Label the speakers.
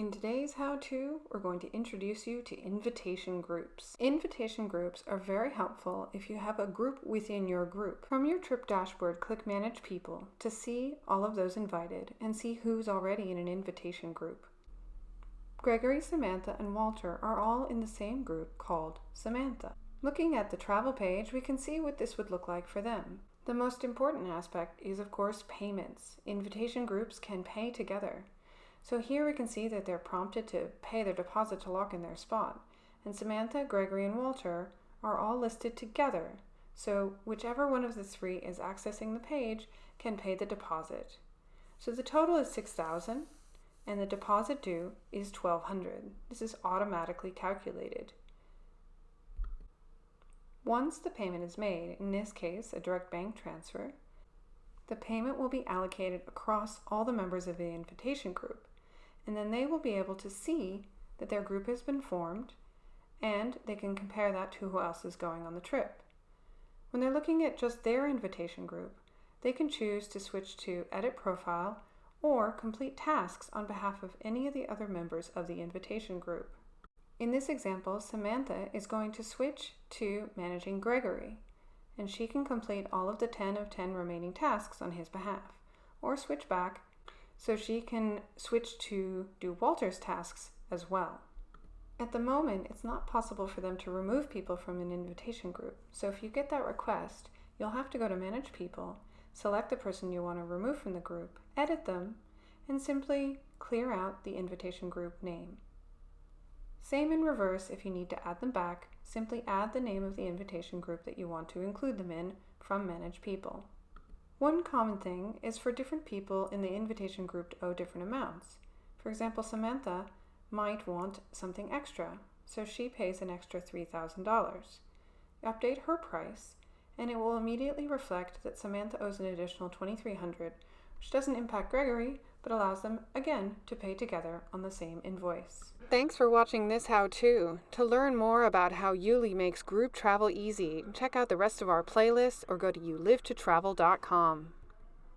Speaker 1: In today's how-to, we're going to introduce you to invitation groups. Invitation groups are very helpful if you have a group within your group. From your trip dashboard, click Manage People to see all of those invited and see who's already in an invitation group. Gregory, Samantha, and Walter are all in the same group called Samantha. Looking at the travel page, we can see what this would look like for them. The most important aspect is, of course, payments. Invitation groups can pay together. So here we can see that they're prompted to pay their deposit to lock in their spot. And Samantha, Gregory, and Walter are all listed together. So whichever one of the three is accessing the page can pay the deposit. So the total is 6000 and the deposit due is 1200 This is automatically calculated. Once the payment is made, in this case a direct bank transfer, the payment will be allocated across all the members of the invitation group and then they will be able to see that their group has been formed and they can compare that to who else is going on the trip. When they're looking at just their invitation group, they can choose to switch to Edit Profile or complete tasks on behalf of any of the other members of the invitation group. In this example, Samantha is going to switch to Managing Gregory, and she can complete all of the 10 of 10 remaining tasks on his behalf, or switch back so she can switch to do Walter's tasks as well. At the moment, it's not possible for them to remove people from an invitation group. So if you get that request, you'll have to go to Manage People, select the person you want to remove from the group, edit them, and simply clear out the invitation group name. Same in reverse if you need to add them back, simply add the name of the invitation group that you want to include them in from Manage People. One common thing is for different people in the invitation group to owe different amounts. For example, Samantha might want something extra, so she pays an extra $3,000. Update her price, and it will immediately reflect that Samantha owes an additional $2,300, which doesn't impact Gregory, but allows them, again, to pay together on the same invoice. Thanks for watching this how-to. To learn more about how YouLi makes group travel easy, check out the rest of our playlist or go to youlivetotravel.com.